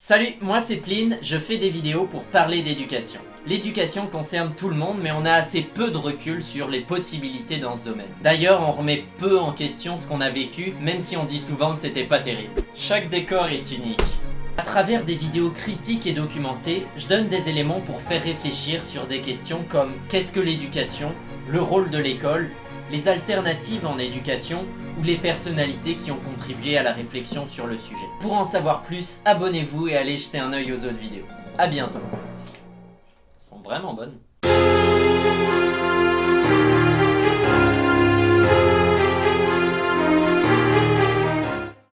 Salut, moi c'est Pline, je fais des vidéos pour parler d'éducation. L'éducation concerne tout le monde, mais on a assez peu de recul sur les possibilités dans ce domaine. D'ailleurs, on remet peu en question ce qu'on a vécu, même si on dit souvent que c'était pas terrible. Chaque décor est unique. À travers des vidéos critiques et documentées, je donne des éléments pour faire réfléchir sur des questions comme qu'est-ce que l'éducation, le rôle de l'école, les alternatives en éducation ou les personnalités qui ont contribué à la réflexion sur le sujet. Pour en savoir plus, abonnez-vous et allez jeter un œil aux autres vidéos. A bientôt. Elles sont vraiment bonnes.